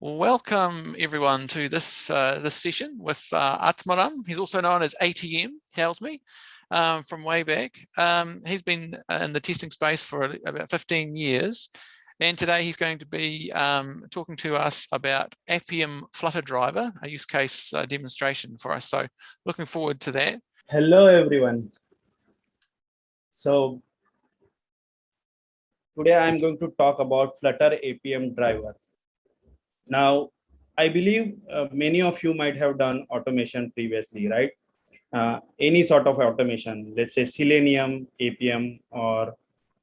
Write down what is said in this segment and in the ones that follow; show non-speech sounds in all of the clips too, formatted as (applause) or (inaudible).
Welcome everyone to this uh, this session with uh, Atmaram. He's also known as ATM, tells me, um, from way back. Um, he's been in the testing space for about 15 years. And today he's going to be um, talking to us about Appium Flutter Driver, a use case uh, demonstration for us. So looking forward to that. Hello, everyone. So today I'm going to talk about Flutter Appium Driver. Now, I believe uh, many of you might have done automation previously, right? Uh, any sort of automation, let's say Selenium, Appium, or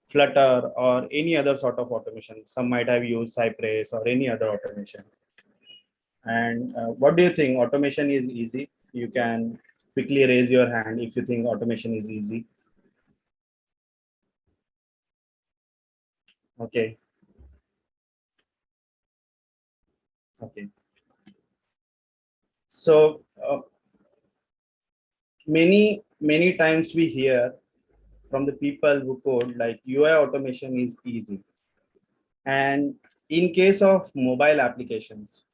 Flutter, or any other sort of automation. Some might have used Cypress or any other automation. And uh, what do you think? Automation is easy. You can quickly raise your hand if you think automation is easy. Okay, Okay. So uh, many, many times we hear from the people who code like UI automation is easy. And in case of mobile applications,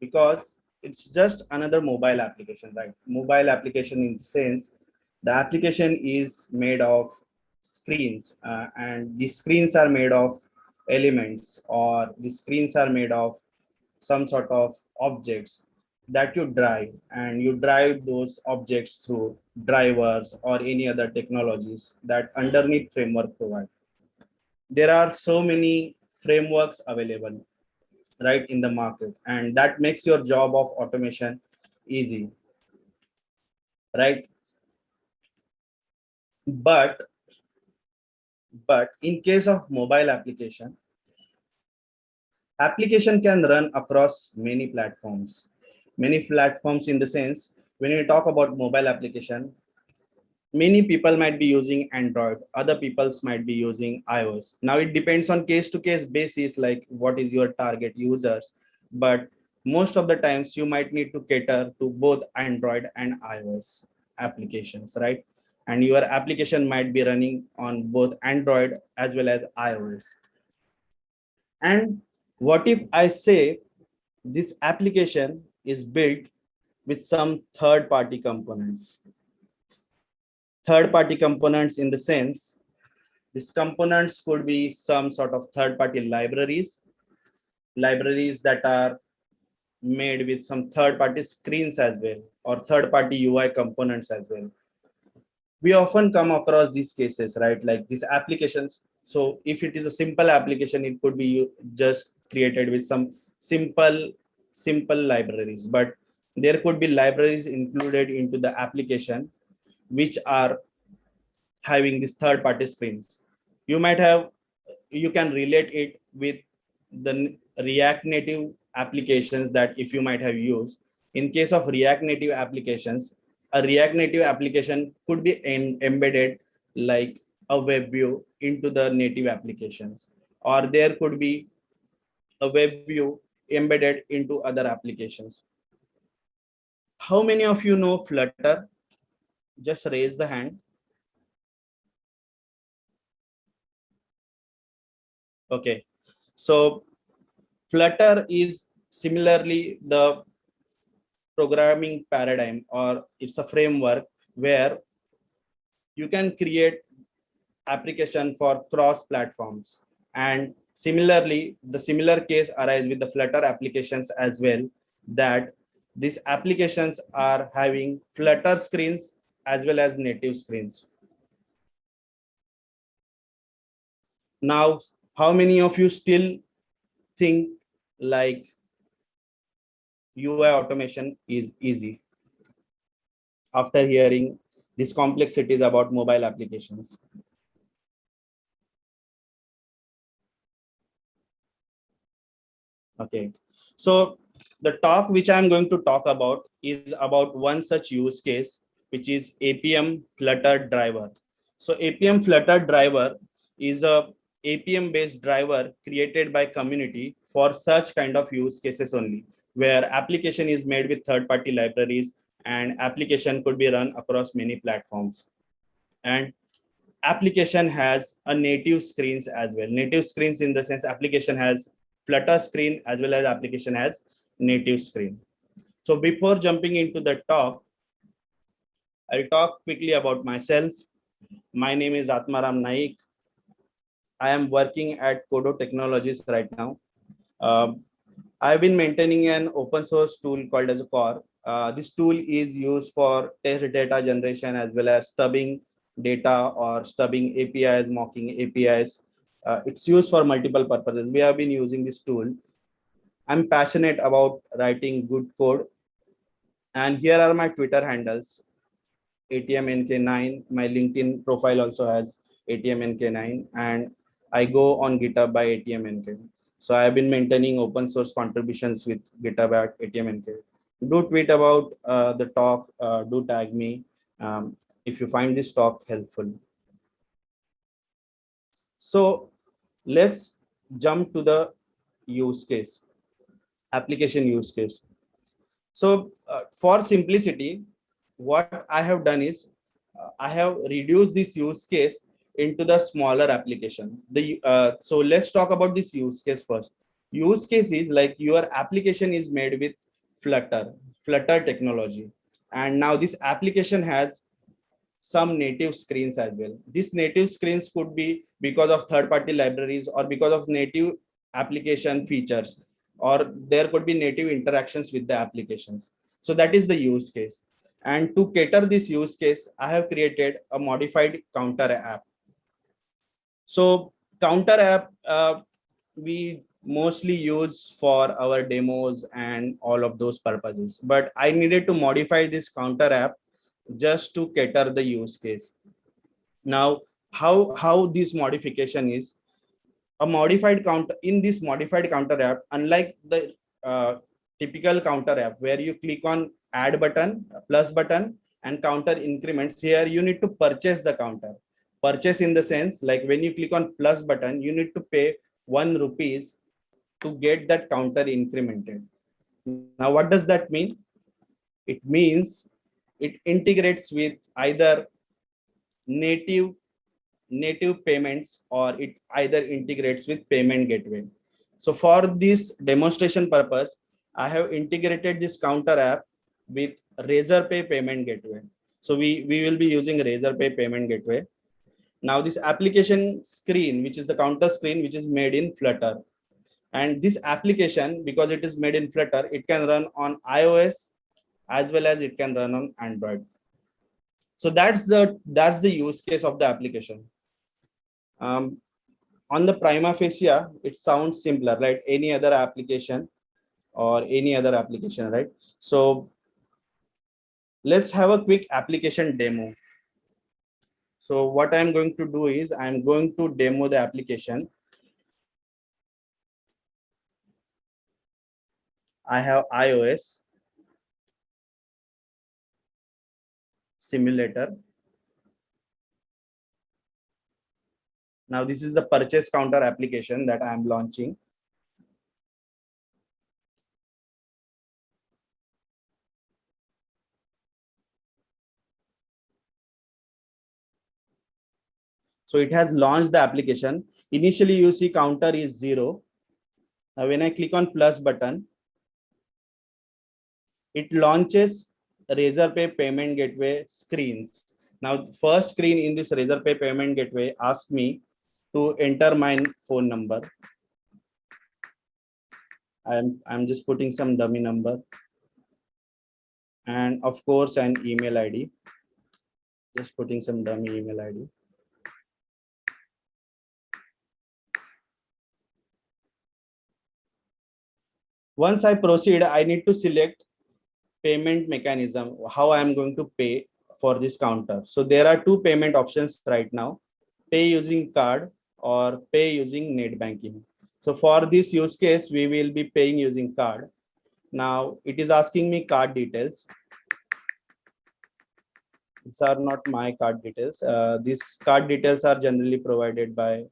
because it's just another mobile application, right? Mobile application in the sense, the application is made of screens uh, and the screens are made of elements or the screens are made of some sort of objects that you drive and you drive those objects through drivers or any other technologies that underneath framework provide. There are so many frameworks available right in the market and that makes your job of automation easy right but but in case of mobile application application can run across many platforms. Many platforms in the sense when you talk about mobile application many people might be using android other peoples might be using ios. Now it depends on case to case basis like what is your target users but most of the times you might need to cater to both android and ios applications right? And your application might be running on both android as well as ios. And what if I say this application is built with some third party components? Third party components in the sense, these components could be some sort of third party libraries, libraries that are made with some third party screens as well, or third party UI components as well. We often come across these cases, right? Like these applications. So if it is a simple application, it could be just created with some simple simple libraries. But there could be libraries included into the application which are having these third party screens. You might have you can relate it with the react native applications that if you might have used. In case of react native applications a react native application could be embedded like a web view into the native applications. Or there could be a web view embedded into other applications. How many of you know Flutter? Just raise the hand. Okay, so Flutter is similarly the programming paradigm or it's a framework where you can create application for cross platforms and Similarly, the similar case arises with the Flutter applications as well, that these applications are having Flutter screens as well as native screens. Now, how many of you still think like UI automation is easy after hearing these complexities about mobile applications? Okay, so the talk which I'm going to talk about is about one such use case, which is Appium Flutter driver. So Appium Flutter driver is a Appium based driver created by community for such kind of use cases only, where application is made with third party libraries and application could be run across many platforms. And application has a native screens as well. Native screens in the sense application has Flutter screen as well as application has native screen. So before jumping into the talk, I'll talk quickly about myself. My name is Atmaram Naik. I am working at Kodo Technologies right now. Uh, I've been maintaining an open source tool called as a core. Uh, this tool is used for test data generation as well as stubbing data or stubbing APIs, mocking APIs. Uh, it's used for multiple purposes. We have been using this tool. I'm passionate about writing good code. And here are my Twitter handles. ATMNK9. My LinkedIn profile also has ATMNK9. And I go on GitHub by ATMNK. So I have been maintaining open source contributions with GitHub at ATMNK. Do tweet about uh, the talk, uh, do tag me um, if you find this talk helpful. So let's jump to the use case, application use case. So uh, for simplicity, what I have done is uh, I have reduced this use case into the smaller application. The uh, So let's talk about this use case first. Use case is like your application is made with Flutter, Flutter technology. And now this application has some native screens as well. These native screens could be because of third-party libraries or because of native application features, or there could be native interactions with the applications. So that is the use case. And to cater this use case, I have created a modified counter app. So counter app, uh, we mostly use for our demos and all of those purposes. But I needed to modify this counter app just to cater the use case. Now, how, how this modification is, a modified counter in this modified counter app, unlike the uh, typical counter app where you click on add button, plus button and counter increments here, you need to purchase the counter. Purchase in the sense like when you click on plus button, you need to pay one rupees to get that counter incremented. Now, what does that mean? It means it integrates with either native native payments or it either integrates with payment gateway. So for this demonstration purpose, I have integrated this counter app with Razorpay payment gateway. So we, we will be using Razorpay payment gateway. Now this application screen, which is the counter screen, which is made in Flutter. And this application, because it is made in Flutter, it can run on iOS, as well as it can run on Android. So that's the that's the use case of the application. Um, on the prima facie, it sounds simpler, right? Any other application or any other application, right? So let's have a quick application demo. So what I'm going to do is I'm going to demo the application. I have iOS simulator. Now this is the purchase counter application that I am launching. So it has launched the application. Initially you see counter is zero. Now when I click on plus button, it launches Razorpay payment gateway screens. Now, first screen in this Razorpay payment gateway asks me to enter my phone number. I'm, I'm just putting some dummy number. And of course, an email ID. Just putting some dummy email ID. Once I proceed, I need to select payment mechanism, how I'm going to pay for this counter. So there are two payment options right now, pay using card or pay using net banking. So for this use case, we will be paying using card. Now it is asking me card details. These are not my card details. Uh, these card details are generally provided by,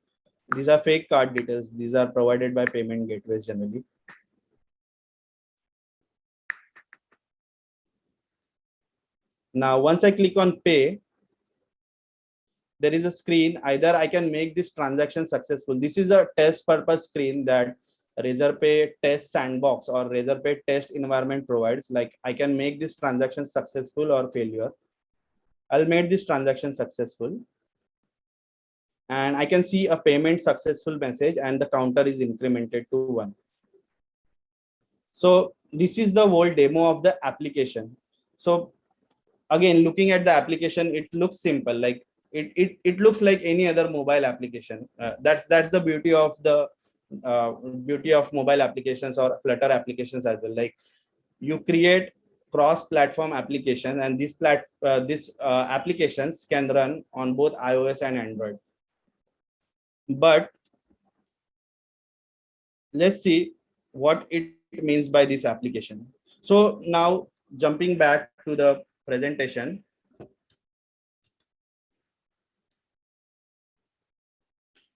these are fake card details. These are provided by payment gateways generally. Now, once I click on pay, there is a screen. Either I can make this transaction successful. This is a test purpose screen that Razorpay test sandbox or Razorpay test environment provides, like I can make this transaction successful or failure. I'll make this transaction successful. And I can see a payment successful message and the counter is incremented to one. So this is the whole demo of the application. So again, looking at the application, it looks simple. Like it, it, it looks like any other mobile application. Uh, that's, that's the beauty of the uh, beauty of mobile applications or Flutter applications as well. Like you create cross-platform applications and these plat uh, these uh, applications can run on both iOS and Android. But let's see what it means by this application. So now jumping back to the presentation.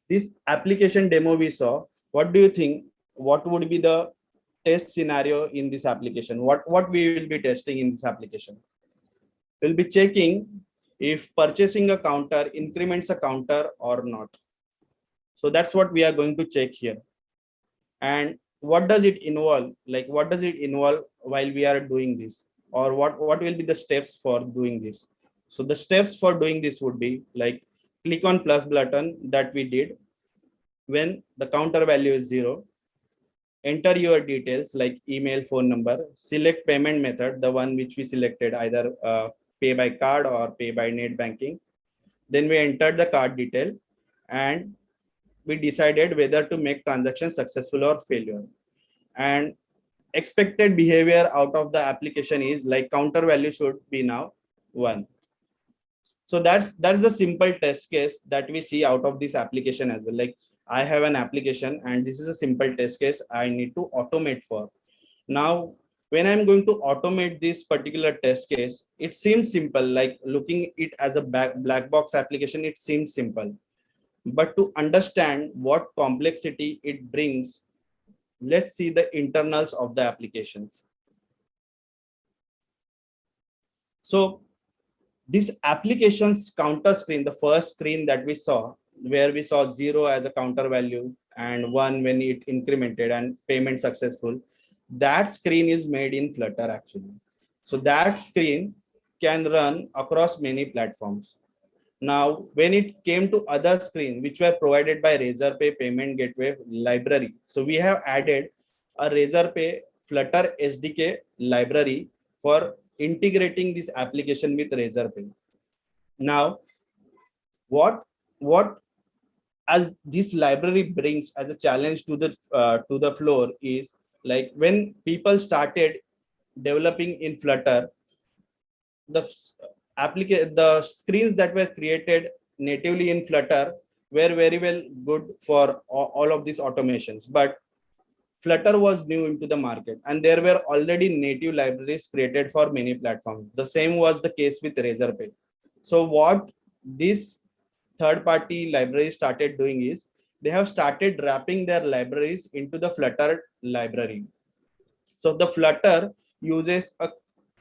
This application demo we saw, what do you think? What would be the test scenario in this application? What, what we will be testing in this application? We'll be checking if purchasing a counter increments a counter or not. So that's what we are going to check here. And what does it involve? Like what does it involve while we are doing this? Or what, what will be the steps for doing this? So the steps for doing this would be like click on plus button that we did when the counter value is zero enter your details like email, phone number, select payment method, the one which we selected either uh, pay by card or pay by net banking. Then we entered the card detail and we decided whether to make transaction successful or failure. And expected behavior out of the application is like counter value should be now one. So that's that's the simple test case that we see out of this application as well. Like I have an application and this is a simple test case I need to automate for. Now, when I'm going to automate this particular test case, it seems simple, like looking it as a black box application, it seems simple. But to understand what complexity it brings, let's see the internals of the applications. So this applications counter screen, the first screen that we saw, where we saw zero as a counter value and one when it incremented and payment successful that screen is made in flutter actually so that screen can run across many platforms now when it came to other screen which were provided by razorpay payment gateway library. So we have added a razorpay flutter sdk library for integrating this application with razorpay. Now what what as this library brings as a challenge to the uh, to the floor is like when people started developing in flutter the the screens that were created natively in flutter were very well good for all of these automations. But flutter was new into the market and there were already native libraries created for many platforms. The same was the case with razorpay. So what this third party libraries started doing is they have started wrapping their libraries into the flutter library. So the flutter uses a,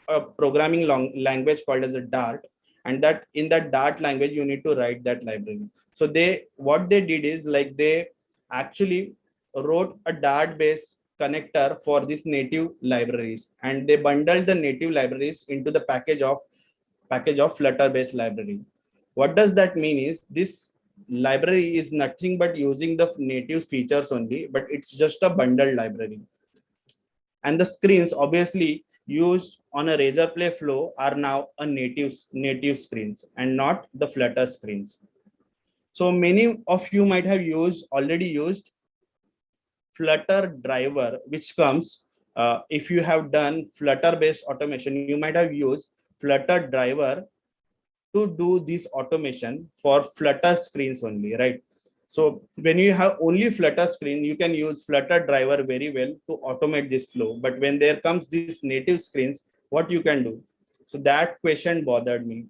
a programming long language called as a dart and that in that dart language you need to write that library so they what they did is like they actually wrote a dart based connector for these native libraries and they bundled the native libraries into the package of package of flutter based library what does that mean is this library is nothing but using the native features only, but it's just a bundled library. And the screens obviously used on a Razorpay flow are now a native, native screens and not the Flutter screens. So many of you might have used already used Flutter driver, which comes uh, if you have done Flutter based automation, you might have used Flutter driver to do this automation for flutter screens only right so when you have only flutter screen you can use flutter driver very well to automate this flow. But when there comes these native screens what you can do? So that question bothered me.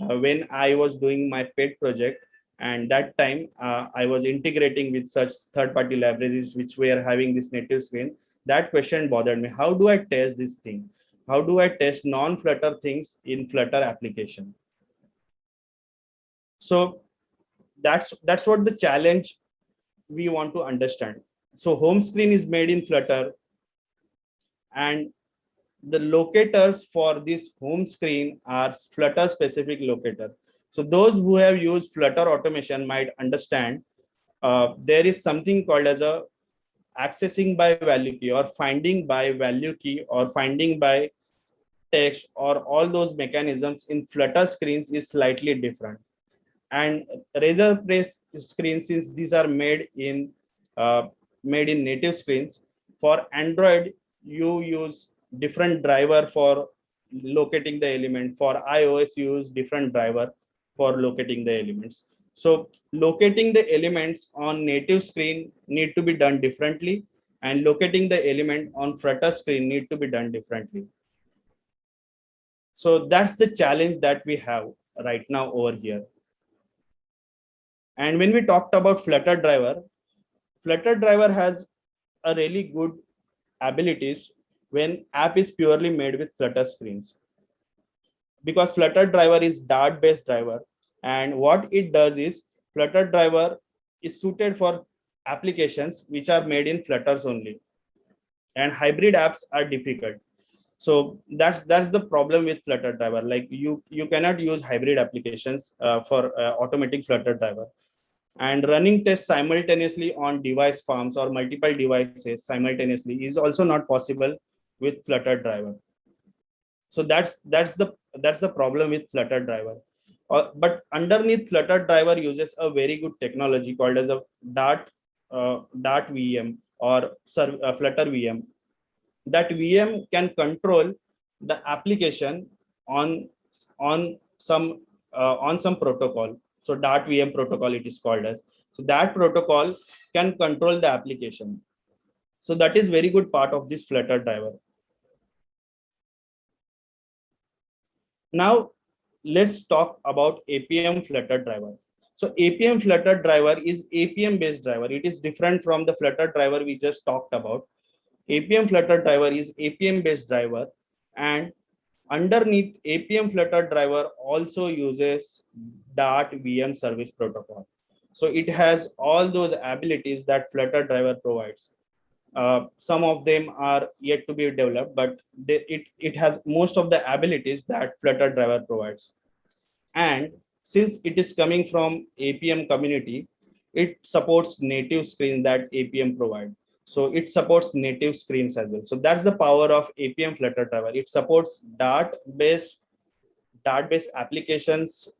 Uh, when i was doing my pet project and that time uh, i was integrating with such third party libraries which were having this native screen that question bothered me. How do i test this thing? How do i test non flutter things in flutter application? So that's that's what the challenge we want to understand so home screen is made in Flutter and the locators for this home screen are Flutter specific locator. So those who have used Flutter automation might understand uh, there is something called as a accessing by value key or finding by value key or finding by text or all those mechanisms in Flutter screens is slightly different. And Razorpay's screens, since these are made in uh, made in native screens, for Android, you use different driver for locating the element. For iOS, you use different driver for locating the elements. So locating the elements on native screen need to be done differently and locating the element on Flutter screen need to be done differently. So that's the challenge that we have right now over here. And when we talked about Flutter driver, Flutter driver has a really good abilities when app is purely made with Flutter screens. Because Flutter driver is Dart based driver. And what it does is Flutter driver is suited for applications which are made in Flutters only. And hybrid apps are difficult so that's that's the problem with flutter driver. Like you you cannot use hybrid applications uh, for uh, automatic flutter driver. And running tests simultaneously on device farms or multiple devices simultaneously is also not possible with flutter driver. So that's that's the that's the problem with flutter driver. Uh, but underneath flutter driver uses a very good technology called as a dart uh, dart vm or uh, flutter vm that VM can control the application on on some uh, on some protocol. So Dart VM protocol it is called as. So that protocol can control the application. So that is very good part of this Flutter driver. Now let's talk about Appium Flutter driver. So Appium Flutter driver is Appium based driver. It is different from the Flutter driver we just talked about. Appium Flutter driver is Appium based driver and underneath Appium Flutter driver also uses Dart VM service protocol. So it has all those abilities that Flutter driver provides. Uh, some of them are yet to be developed, but they, it, it has most of the abilities that Flutter driver provides. And since it is coming from Appium community, it supports native screen that Appium provides. So it supports native screens as well. So that's the power of Appium Flutter driver. It supports Dart based Dart based applications.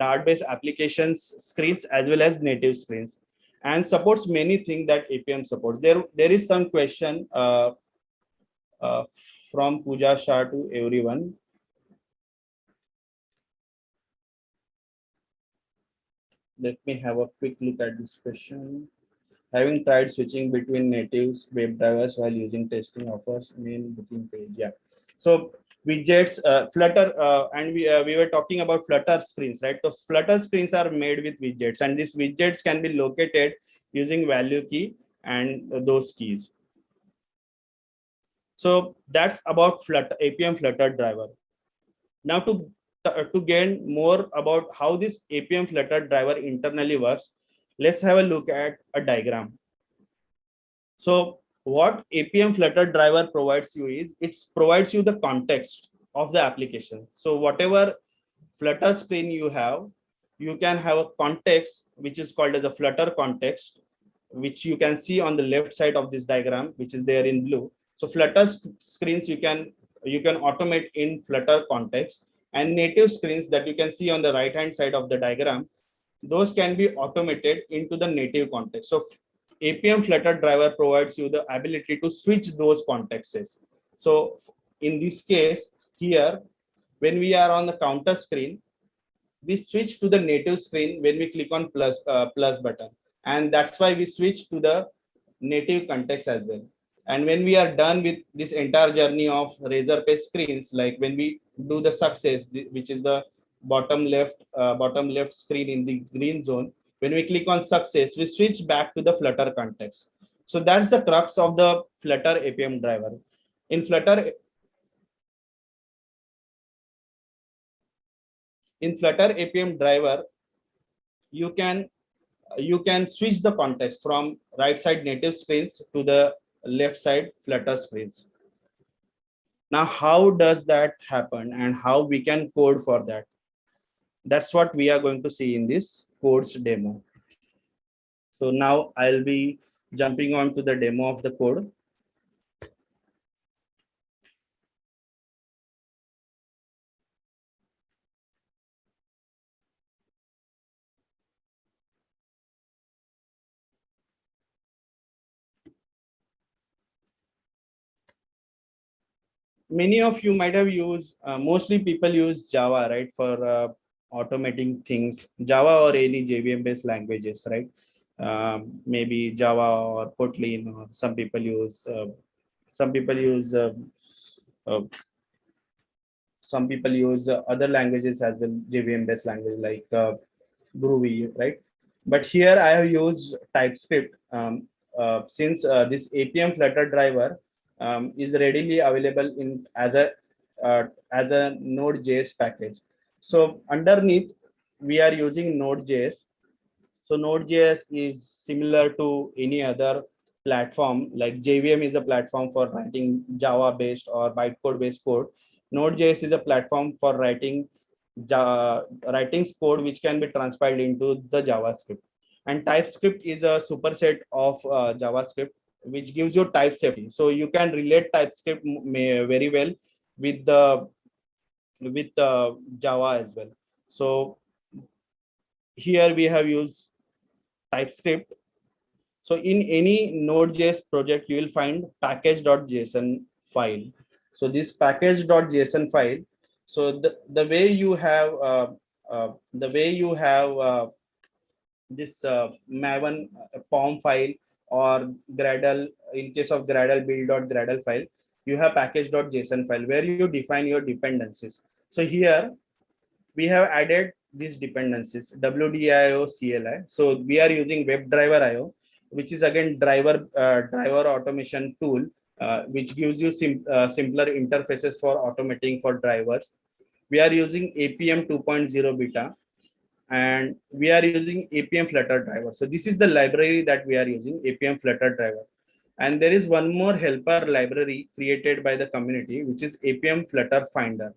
Dart based applications screens as well as native screens and supports many things that Appium supports. There, there is some question uh, uh, from Pooja Shah to everyone. Let me have a quick look at this question. Having tried switching between natives web drivers while using testing offers main booking page. Yeah. So widgets, uh, Flutter, uh, and we uh, we were talking about Flutter screens, right? So Flutter screens are made with widgets, and these widgets can be located using value key and those keys. So that's about Flutter Appium Flutter driver. Now to Uh, to gain more about how this Appium Flutter driver internally works, let's have a look at a diagram. So what Appium Flutter driver provides you is it provides you the context of the application. So whatever Flutter screen you have, you can have a context which is called as a Flutter context, which you can see on the left side of this diagram, which is there in blue. So Flutter screens you can you can automate in Flutter context and native screens that you can see on the right hand side of the diagram, those can be automated into the native context. So Appium Flutter driver provides you the ability to switch those contexts. So in this case here, when we are on the counter screen, we switch to the native screen when we click on plus, uh, plus button. And that's why we switch to the native context as well. And when we are done with this entire journey of razor Razorpay screens, like when we do the success, which is the bottom left, uh, bottom left screen in the green zone, when we click on success, we switch back to the Flutter context. So that's the crux of the Flutter Appium driver. In Flutter, in Flutter Appium driver, you can you can switch the context from right side native screens to the left side flutter screens now how does that happen and how we can code for that? That's what we are going to see in this codes demo. So now i'll be jumping on to the demo of the code many of you might have used uh, mostly people use java right for uh, automating things. Java or any jvm based languages right? Um, maybe java or kotlin or some people use uh, some people use um, uh, some people use uh, other languages as well jvm based language like uh, groovy right? But here i have used typescript. Um, since this Appium flutter driver um, is readily available in as a uh, as a node.js package. So underneath we are using node.js so node.js is similar to any other platform like jvm is a platform for writing java based or bytecode based code. Node.js is a platform for writing Java, writing code which can be transpiled into the javascript. And typescript is a superset of uh, javascript which gives you type safety. So you can relate TypeScript very well with the with Java as well. So here we have used TypeScript. So in any Node.js project, you will find package.json file. So this package.json file. So the, the way you have uh, uh, the way you have uh, this uh, Maven uh, POM file or Gradle, in case of Gradle build.gradle file, you have package.json file where you define your dependencies. So here we have added these dependencies WDIO CLI. So we are using WebDriver IO, which is again driver uh, driver automation tool, uh, which gives you sim uh, simpler interfaces for automating for drivers. We are using Appium 2.0 beta, and we are using Appium flutter driver. So this is the library that we are using Appium flutter driver. And there is one more helper library created by the community which is Appium flutter finder.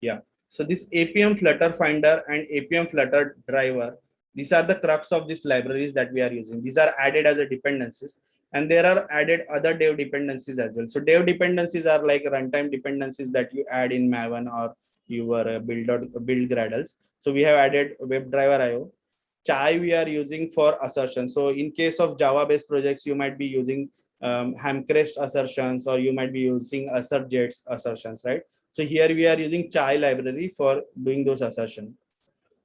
Yeah. So this Appium flutter finder and Appium flutter driver these are the crux of these libraries that we are using. These are added as a dependencies and there are added other dev dependencies as well. So dev dependencies are like runtime dependencies that you add in maven or your uh, build build gradles. So we have added webdriver io chai we are using for assertion. So in case of java based projects you might be using um, hamcrest assertions or you might be using AssertJ's assertions right? So here we are using chai library for doing those assertion.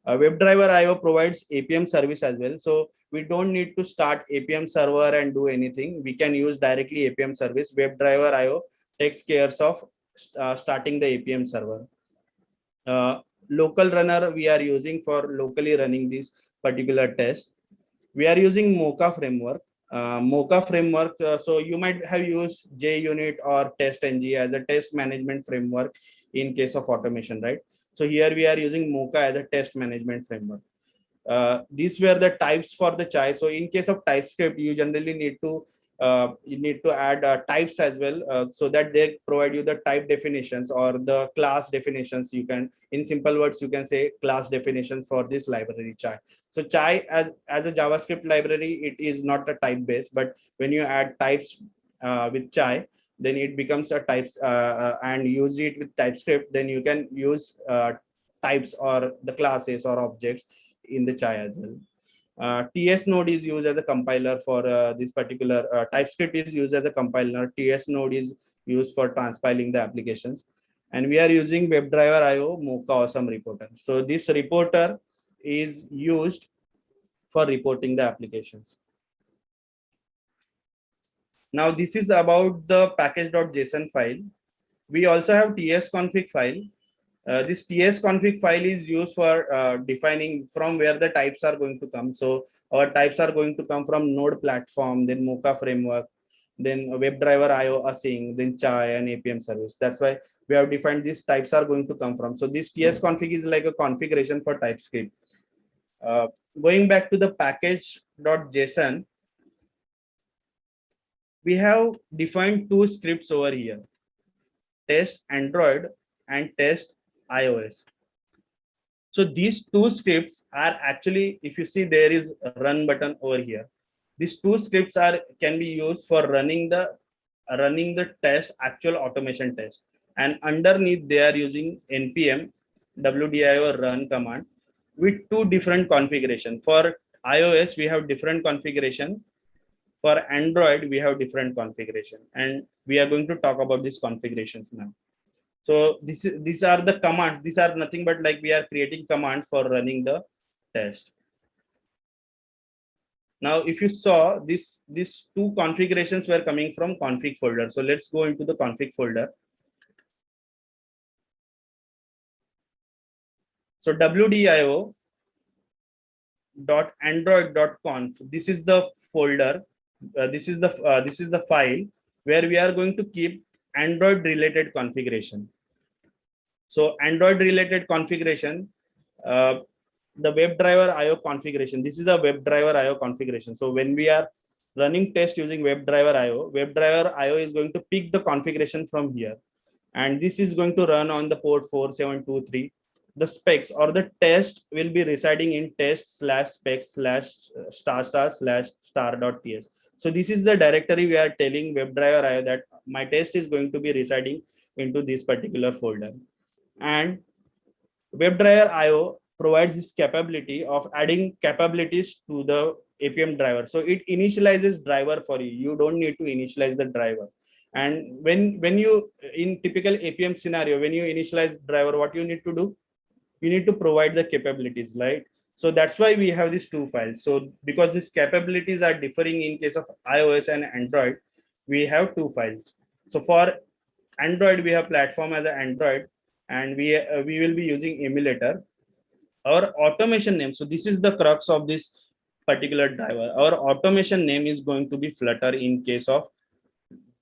Uh, webdriver io provides Appium service as well. So we don't need to start Appium server and do anything. We can use directly Appium service. Webdriver io takes care of uh, starting the Appium server uh, local runner we are using for locally running this particular test. We are using Mocha framework. Uh, Mocha framework, uh, so you might have used JUnit or TestNG as a test management framework in case of automation, right? So here we are using Mocha as a test management framework. Uh, these were the types for the chai. So in case of TypeScript, you generally need to you need to add uh, types as well uh, so that they provide you the type definitions or the class definitions. You can in simple words you can say class definitions for this library chai. So chai as as a javascript library it is not a type based but when you add types uh, with chai then it becomes a types uh, uh, and use it with typescript then you can use types or the classes or objects in the chai as well uh, TS node is used as a compiler for uh, this particular uh, TypeScript is used as a compiler. TS node is used for transpiling the applications. And we are using WebDriver IO Mocha Awesome Reporter. So this reporter is used for reporting the applications. Now this is about the package.json file. We also have TS config file uh, this ts config file is used for uh, defining from where the types are going to come. So our types are going to come from node platform, then Mocha framework, then WebDriver IO async, then chai and Appium service. That's why we have defined these types are going to come from. So this ts config is like a configuration for TypeScript. Uh, going back to the package.json, we have defined two scripts over here, test Android and test iOS. So these two scripts are actually, if you see there is run button over here. These two scripts are can be used for running the running the test actual automation test. And underneath they are using npm wdio run command with two different configuration. For ios we have different configuration. For android we have different configuration. And we are going to talk about these configurations now so this is these are the commands. These are nothing but like we are creating commands for running the test. Now if you saw this these two configurations were coming from config folder. So let's go into the config folder. So WDIO dot android dot conf this is the folder uh, this is the uh, this is the file where we are going to keep android related configuration. So android related configuration uh, the webdriver io configuration. This is a webdriver io configuration. So when we are running test using webdriver io webdriver io is going to pick the configuration from here. And this is going to run on the port 4723 the specs or the test will be residing in test slash specs slash uh, star star slash star dot ts. So this is the directory we are telling WebDriver IO that my test is going to be residing into this particular folder. And WebDriver IO provides this capability of adding capabilities to the Appium driver. So it initializes driver for you. You don't need to initialize the driver. And when, when you, in typical Appium scenario, when you initialize driver, what you need to do? You need to provide the capabilities, right? So that's why we have these two files. So because these capabilities are differing in case of iOS and Android, we have two files. So for Android, we have platform as an Android, and we uh, we will be using emulator. Our automation name. So this is the crux of this particular driver. Our automation name is going to be Flutter in case of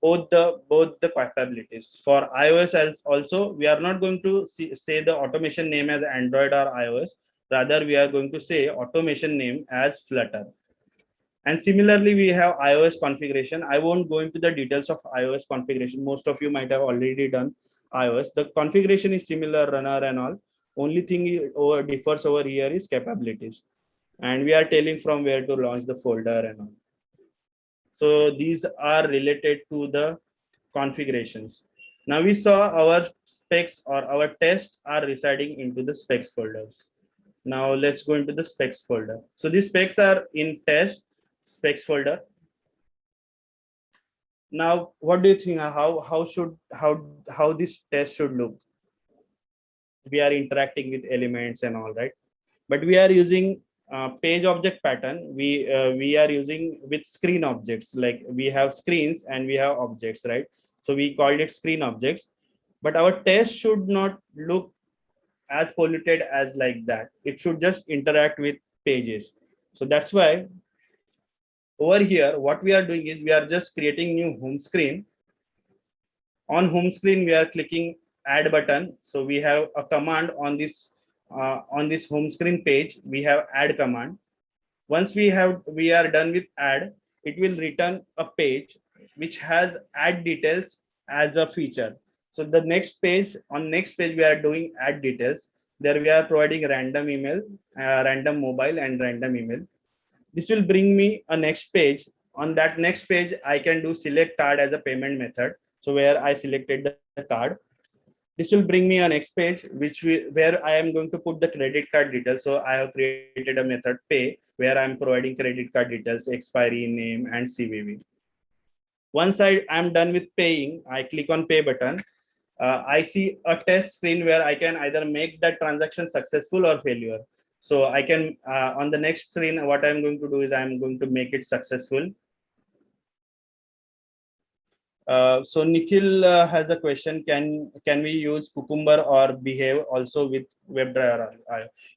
both the both the capabilities. For ios as also we are not going to see, say the automation name as android or ios rather we are going to say automation name as flutter. And similarly we have ios configuration. I won't go into the details of ios configuration. Most of you might have already done ios the configuration is similar runner and all. Only thing over differs over here is capabilities. And we are telling from where to launch the folder and all so these are related to the configurations. Now we saw our specs or our tests are residing into the specs folders. Now let's go into the specs folder. So these specs are in test specs folder. Now, what do you think? How how should how how this test should look? We are interacting with elements and all right, but we are using uh, page object pattern we uh, we are using with screen objects. Like we have screens and we have objects right? So we called it screen objects. But our test should not look as polluted as like that. It should just interact with pages. So that's why over here what we are doing is we are just creating new home screen. On home screen we are clicking add button. So we have a command on this uh, on this home screen page, we have add command. Once we have we are done with add, it will return a page which has add details as a feature. So the next page on next page we are doing add details. There we are providing random email, uh, random mobile and random email. This will bring me a next page. On that next page, I can do select card as a payment method. So where I selected the card this will bring me a next page which we where i am going to put the credit card details. So i have created a method pay where i'm providing credit card details expiry name and cvv once i am done with paying i click on pay button. Uh, i see a test screen where i can either make that transaction successful or failure. So i can uh, on the next screen what i'm going to do is i'm going to make it successful uh, so Nikhil uh, has a question. Can can we use Cucumber or Behave also with WebDriver?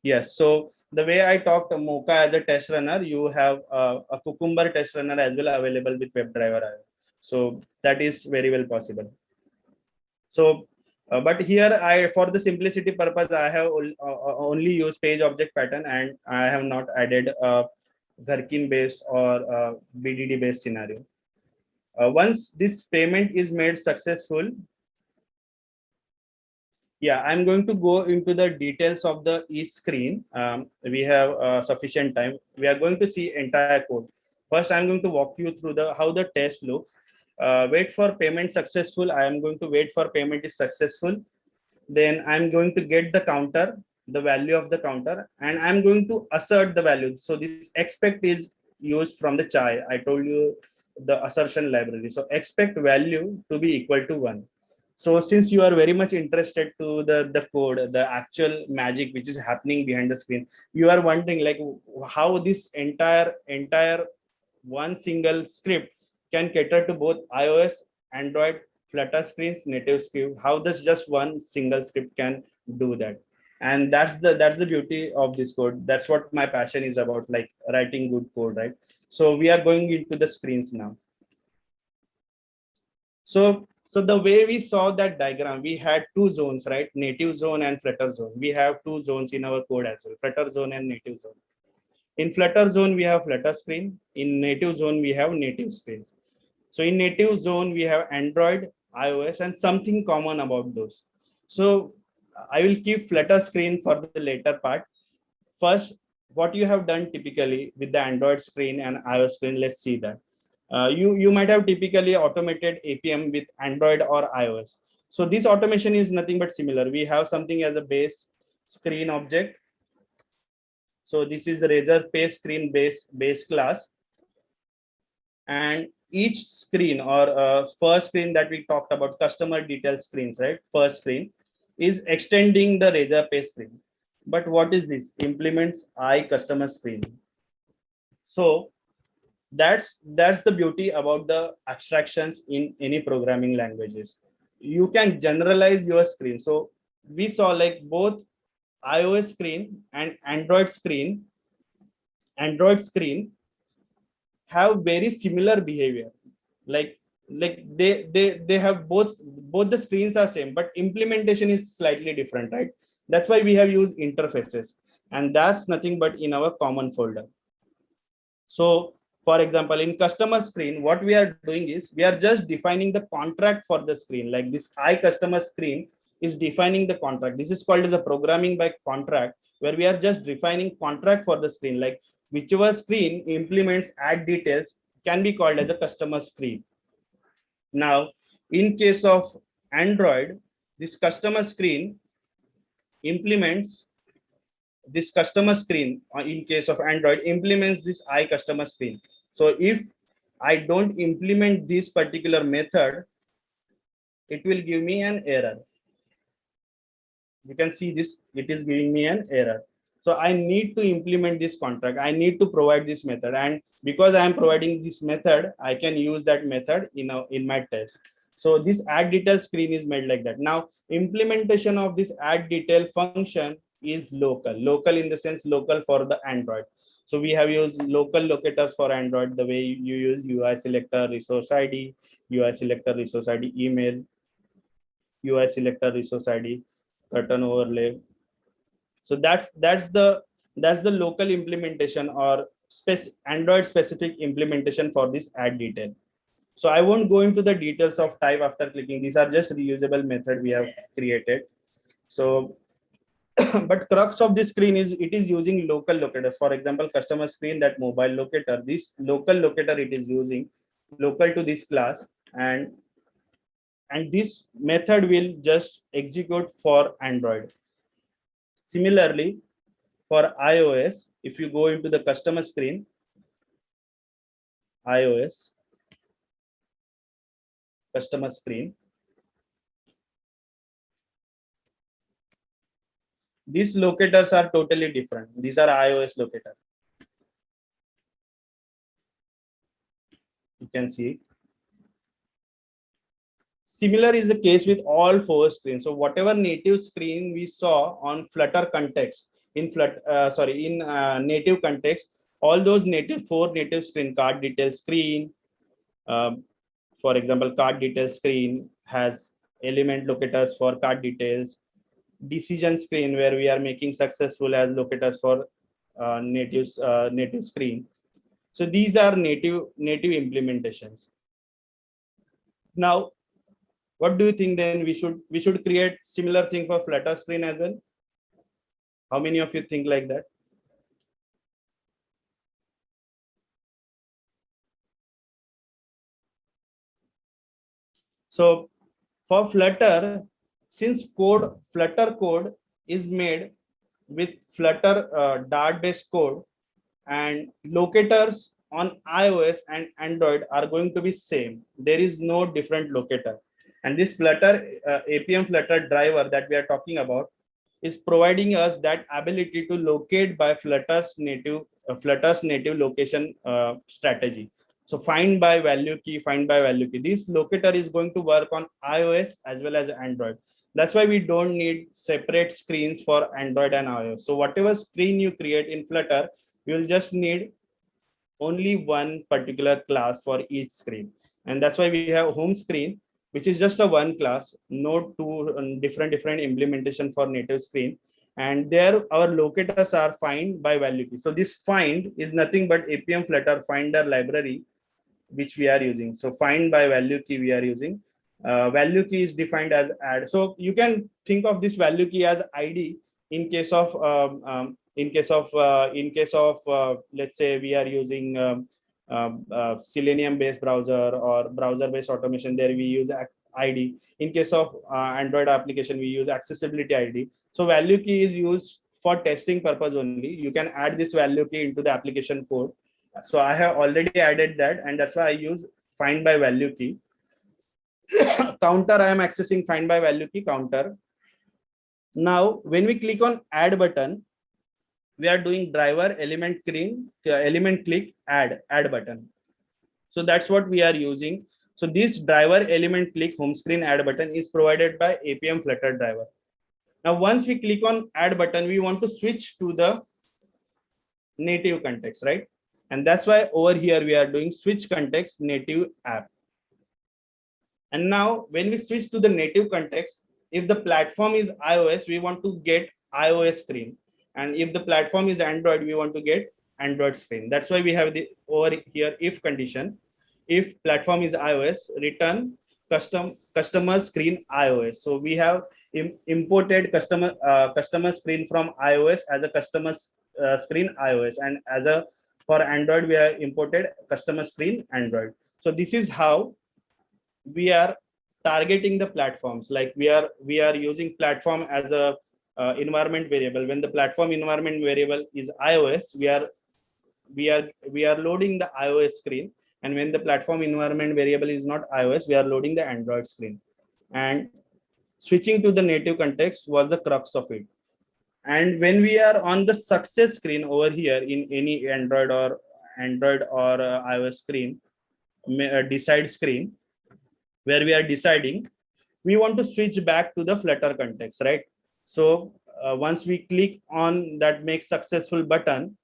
yes. So the way I talked Mocha as a test runner, you have uh, a Cucumber test runner as well available with WebDriver. So that is very well possible. So Uh, but here I, for the simplicity purpose, I have uh, only used page object pattern and I have not added a Gherkin based or BDD based scenario. Uh, once this payment is made successful, yeah, I'm going to go into the details of the e-screen. Um, we have uh, sufficient time. We are going to see entire code. First, I'm going to walk you through the how the test looks uh, wait for payment successful. I am going to wait for payment is successful. Then I'm going to get the counter, the value of the counter, and I'm going to assert the value. So this expect is used from the chai. I told you the assertion library. So expect value to be equal to one. So since you are very much interested to the, the code, the actual magic which is happening behind the screen, you are wondering like how this entire entire one single script can cater to both iOS, Android, Flutter screens, native script. How does just one single script can do that? And that's the that's the beauty of this code. That's what my passion is about, like writing good code, right? So we are going into the screens now. So so the way we saw that diagram, we had two zones, right? Native zone and Flutter zone. We have two zones in our code as well, Flutter zone and native zone. In Flutter zone, we have Flutter screen. In native zone, we have native screens. So in native zone, we have Android, iOS, and something common about those. So I will keep Flutter screen for the later part. First, what you have done typically with the Android screen and iOS screen, let's see that. Uh, you, you might have typically automated Appium with Android or iOS. So this automation is nothing but similar. We have something as a base screen object so this is Razorpay screen base base class. And each screen or uh, first screen that we talked about, customer details screens, right? First screen is extending the Razorpay screen. But what is this? Implements I customer screen. So that's that's the beauty about the abstractions in any programming languages. You can generalize your screen. So we saw like both iOS screen and Android screen, Android screen have very similar behavior. Like like they they they have both both the screens are same, but implementation is slightly different, right? That's why we have used interfaces, and that's nothing but in our common folder. So for example, in customer screen, what we are doing is we are just defining the contract for the screen, like this I customer screen is defining the contract. This is called as a programming by contract, where we are just defining contract for the screen, like whichever screen implements add details can be called as a customer screen. Now, in case of Android, this customer screen implements this customer screen uh, in case of Android implements this I customer screen. So if I don't implement this particular method, it will give me an error you can see this it is giving me an error so i need to implement this contract. I need to provide this method. And because i am providing this method i can use that method in a, in my test. So this add detail screen is made like that. Now implementation of this add detail function is local. Local in the sense local for the android. So we have used local locators for android the way you use ui selector resource id ui selector resource id email ui selector resource id curtain overlay so that's that's the that's the local implementation or spec android specific implementation for this add detail. So i won't go into the details of type after clicking. These are just reusable method we have created. So (coughs) but crux of this screen is it is using local locators. For example customer screen that mobile locator this local locator it is using local to this class and and this method will just execute for Android. Similarly, for iOS, if you go into the customer screen, iOS, customer screen, these locators are totally different. These are iOS locators. You can see Similar is the case with all four screens. So whatever native screen we saw on Flutter context, in Flutter, uh, sorry, in uh, native context, all those native four native screen card detail screen, um, for example, card detail screen has element locators for card details, decision screen where we are making successful as locators for uh, native uh, native screen. So these are native native implementations. Now, what do you think then we should we should create similar thing for Flutter screen as well? How many of you think like that? So for Flutter, since code Flutter code is made with Flutter uh, Dart based code and locators on iOS and Android are going to be same. There is no different locator. And this Flutter uh, Appium Flutter driver that we are talking about is providing us that ability to locate by Flutter's native uh, Flutter's native location uh, strategy. So find by value key, find by value key. This locator is going to work on iOS as well as Android. That's why we don't need separate screens for Android and iOS. So whatever screen you create in Flutter, you will just need only one particular class for each screen. And that's why we have home screen, which is just a one class, no two um, different different implementation for native screen. And there our locators are find by value key. So this find is nothing but Appium Flutter finder library which we are using. So find by value key we are using. Uh, value key is defined as add. So you can think of this value key as ID in case of um, um, in case of uh, in case of uh, let's say we are using um, um uh, Selenium based browser or browser based automation. There we use ID. In case of uh, Android application, we use accessibility ID. So value key is used for testing purpose only. You can add this value key into the application code so I have already added that and that's why I use find by value key. (coughs) counter, I am accessing find by value key counter. Now, when we click on add button, we are doing driver element screen, uh, element click add, add button. So that's what we are using. So this driver element click home screen add button is provided by Appium Flutter driver. Now, once we click on add button, we want to switch to the native context, right? And that's why over here we are doing switch context native app. And now when we switch to the native context, if the platform is iOS, we want to get iOS screen. And if the platform is Android, we want to get Android screen. That's why we have the over here if condition. If platform is iOS, return custom customer screen iOS. So we have Im imported customer uh, customer screen from iOS as a customer uh, screen iOS and as a for android we have imported customer screen android so this is how we are targeting the platforms like we are we are using platform as a uh, environment variable. When the platform environment variable is ios we are we are we are loading the ios screen. And when the platform environment variable is not ios we are loading the android screen. And switching to the native context was the crux of it. And when we are on the success screen over here in any android or android or uh, ios screen uh, decide screen where we are deciding we want to switch back to the flutter context right so uh, once we click on that make successful button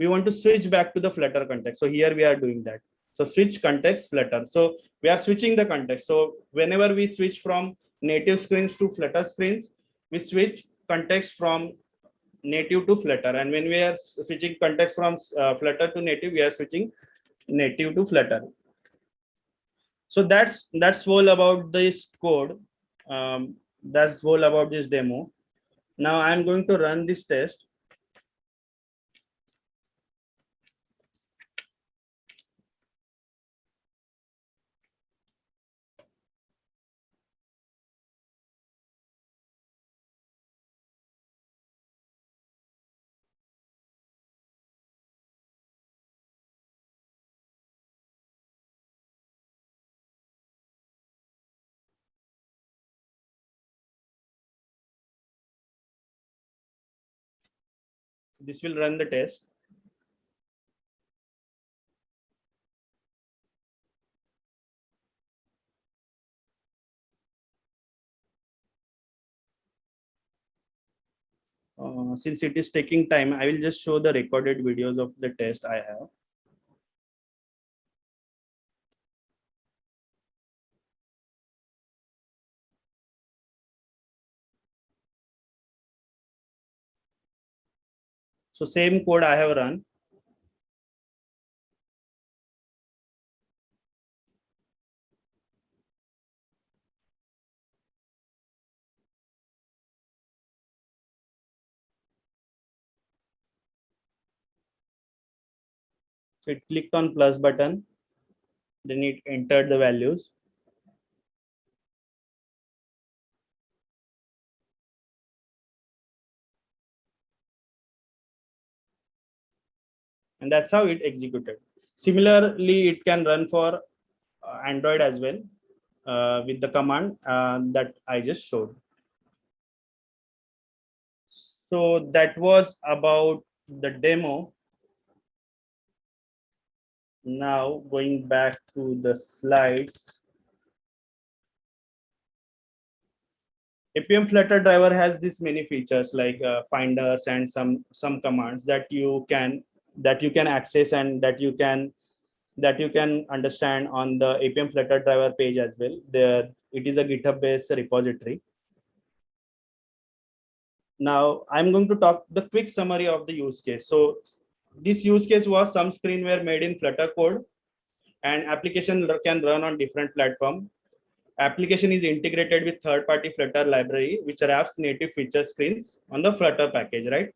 we want to switch back to the flutter context. So here we are doing that. So switch context flutter. So we are switching the context. So whenever we switch from native screens to flutter screens we switch context from native to flutter. And when we are switching context from uh, flutter to native we are switching native to flutter. So that's that's all about this code. Um, that's all about this demo. Now i'm going to run this test this will run the test. Uh, since it is taking time, I will just show the recorded videos of the test I have. So same code I have run. So it clicked on plus button, then it entered the values. And that's how it executed. Similarly, it can run for uh, Android as well uh, with the command uh, that I just showed. So that was about the demo now going back to the slides Appium flutter driver has this many features like uh, finders and some some commands that you can that you can access and that you can that you can understand on the Appium flutter driver page as well there it is a github based repository now i'm going to talk the quick summary of the use case so this use case was some screenware made in Flutter code and application can run on different platform. Application is integrated with third-party Flutter library, which wraps native feature screens on the Flutter package, right?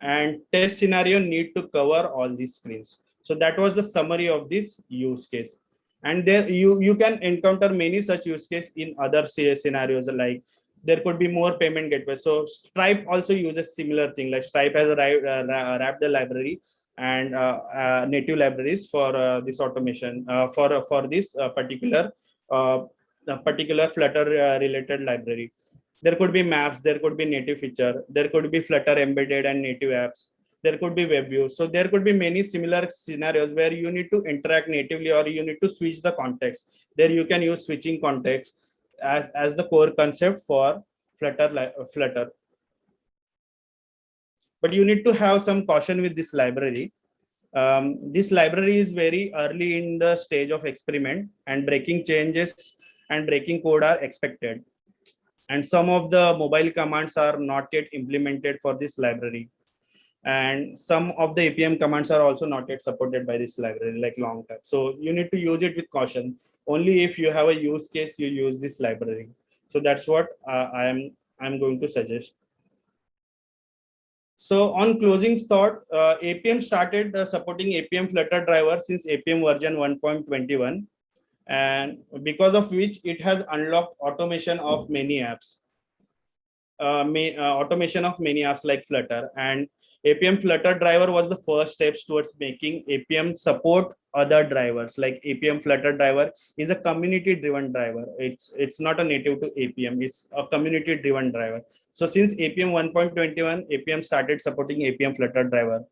And test scenario need to cover all these screens. So that was the summary of this use case. And there you, you can encounter many such use case in other scenarios like there could be more payment gateways. So Stripe also uses similar thing like Stripe has uh, wrapped the library and uh, uh, native libraries for uh, this automation uh, for uh, for this particular particular Flutter related library. There could be maps, there could be native feature, there could be Flutter embedded and native apps, there could be web views. So there could be many similar scenarios where you need to interact natively or you need to switch the context. There you can use switching context as as the core concept for flutter flutter but you need to have some caution with this library um, this library is very early in the stage of experiment and breaking changes and breaking code are expected and some of the mobile commands are not yet implemented for this library. And some of the Appium commands are also not yet supported by this library like long term so you need to use it with caution. Only if you have a use case you use this library. So that's what uh, i am i'm going to suggest. So on closing thought uh, Appium started uh, supporting Appium flutter driver since Appium version 1.21 and because of which it has unlocked automation of many apps uh, may, uh, automation of many apps like flutter and Appium Flutter driver was the first steps towards making Appium support other drivers like Appium Flutter driver is a community driven driver. It's it's not a native to Appium. It's a community driven driver. So since Appium 1.21, Appium started supporting Appium Flutter driver.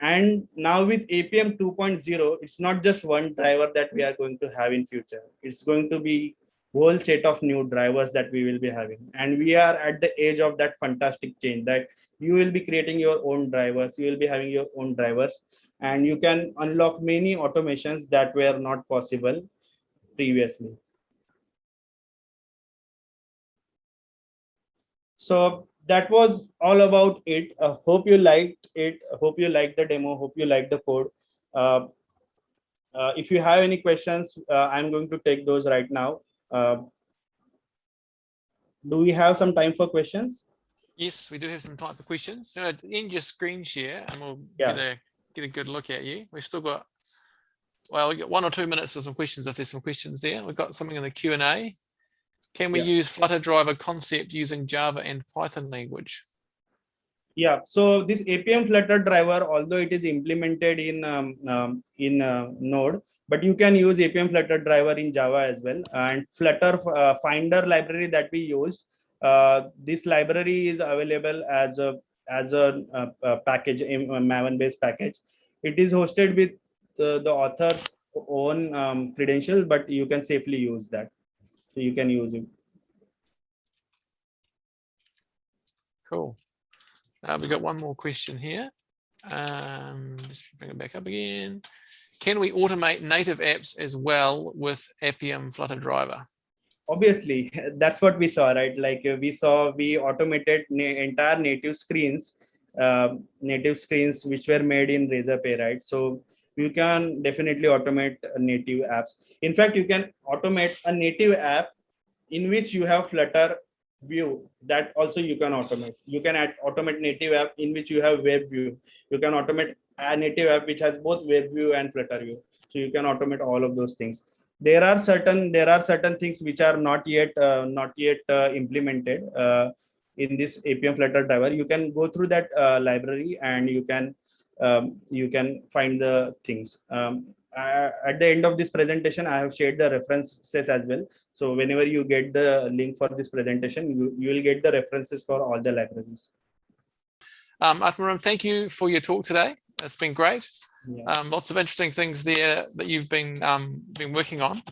And now with Appium 2.0, it's not just one driver that we are going to have in future. It's going to be whole set of new drivers that we will be having and we are at the age of that fantastic change that you will be creating your own drivers you will be having your own drivers and you can unlock many automations that were not possible previously so that was all about it uh, hope you liked it I hope you liked the demo hope you liked the code uh, uh, if you have any questions uh, i'm going to take those right now uh, do we have some time for questions? Yes, we do have some time for questions. So end your screen share and we'll yeah. get, a, get a good look at you. We've still got, well, we got one or two minutes for some questions if there's some questions there. We've got something in the Q&A. Can we yeah. use Flutter driver concept using Java and Python language? yeah so this Appium flutter driver although it is implemented in um, um, in uh, node but you can use Appium flutter driver in java as well and flutter uh, finder library that we used uh, this library is available as a as a, a, a package a maven based package it is hosted with the, the author's own um, credentials but you can safely use that so you can use it cool uh, we've got one more question here. Um, just bring it back up again. Can we automate native apps as well with Appium Flutter driver? Obviously, that's what we saw, right? Like uh, we saw, we automated na entire native screens um, native screens which were made in Razorpay, right? So you can definitely automate native apps. In fact, you can automate a native app in which you have Flutter view that also you can automate. You can add automate native app in which you have web view. You can automate a native app which has both web view and Flutter view. So you can automate all of those things. There are certain there are certain things which are not yet uh, not yet uh, implemented uh, in this Appium Flutter driver. You can go through that uh, library and you can um, you can find the things. Um, uh, at the end of this presentation, I have shared the references as well. So whenever you get the link for this presentation, you, you will get the references for all the libraries. Um, Atmaram, thank you for your talk today. It's been great. Yeah. Um, lots of interesting things there that you've been um, been working on.